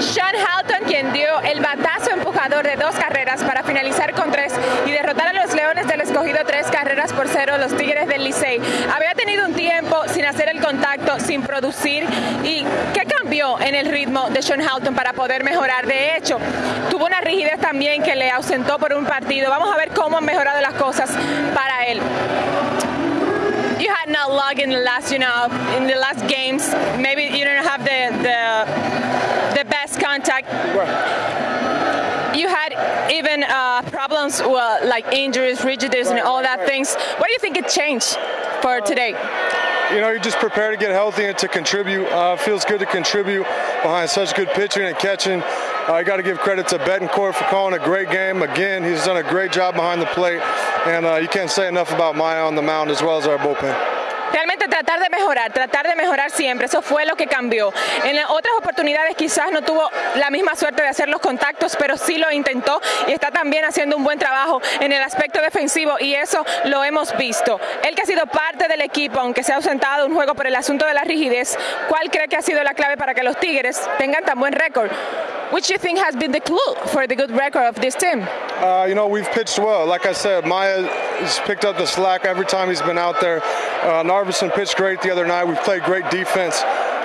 Sean Halton, quien dio el batazo empujador de dos carreras para finalizar con tres y derrotar a los Leones del Escogido tres carreras por cero, los Tigres del Licey. Había tenido un tiempo sin hacer el contacto, sin producir. ¿Y qué cambió en el ritmo de Sean Halton para poder mejorar? De hecho, tuvo una rigidez también que le ausentó por un partido. Vamos a ver cómo han mejorado las cosas para él. you had not luck in the last, you know, in the last games. Maybe Right. You had even uh, problems with, like injuries, rigidities, right, and all that right. things. What do you think it changed for uh, today? You know, you just prepare to get healthy and to contribute. Uh, feels good to contribute behind such good pitching and catching. I got to give credit to Betancourt for calling a great game. Again, he's done a great job behind the plate, and uh, you can't say enough about Maya on the mound as well as our bullpen. Realmente tratar de mejorar, tratar de mejorar siempre, eso fue lo que cambió. En otras oportunidades quizás no tuvo la misma suerte de hacer los contactos, pero sí lo intentó y está también haciendo un buen trabajo en el aspecto defensivo y eso lo hemos visto. Él que ha sido parte del equipo, aunque se ha ausentado un juego por el asunto de la rigidez, ¿cuál cree que ha sido la clave para que los Tigres tengan tan buen récord? Which you think has been the clue for the good record of this team? Uh, you know, we've pitched well. Like I said, Maya has picked up the slack every time he's been out there. Uh, Narvison pitched great the other night. We've played great defense,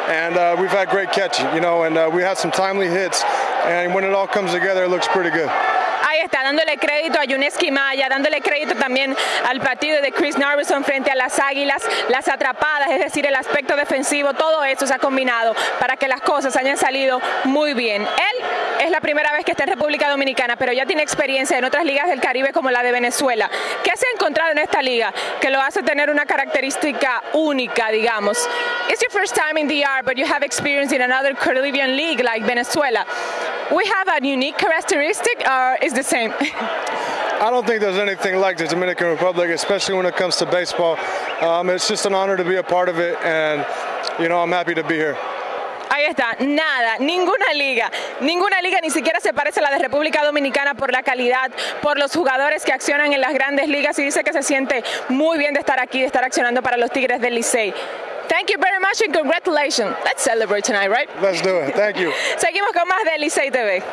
and uh, we've had great catching, you know, and uh, we had some timely hits. And when it all comes together, it looks pretty good. Está, dándole crédito a Yuneski Maya, dándole crédito también al partido de Chris Narvison frente a las Águilas, las atrapadas, es decir, el aspecto defensivo, todo eso se ha combinado para que las cosas hayan salido muy bien. Él es la primera vez que está en República Dominicana, pero ya tiene experiencia en otras ligas del Caribe como la de Venezuela. ¿Qué se ha encontrado en esta liga que lo hace tener una característica única, digamos? It's your first time in DR, but you have experience in another Caribbean league like Venezuela. We have a unique characteristic, or is the same? I don't think there's anything like the Dominican Republic, especially when it comes to baseball. Um, it's just an honor to be a part of it, and you know I'm happy to be here. Ahí está, nada, ninguna liga, ninguna liga ni siquiera se parece a la de República Dominicana por la calidad, por los jugadores que accionan en las grandes ligas y dice que se siente muy bien de estar aquí, de estar accionando para los Tigres del Licey. Thank you very much and congratulations. Let's celebrate tonight, right? Let's do it. Thank you. Seguimos con más de Licey TV.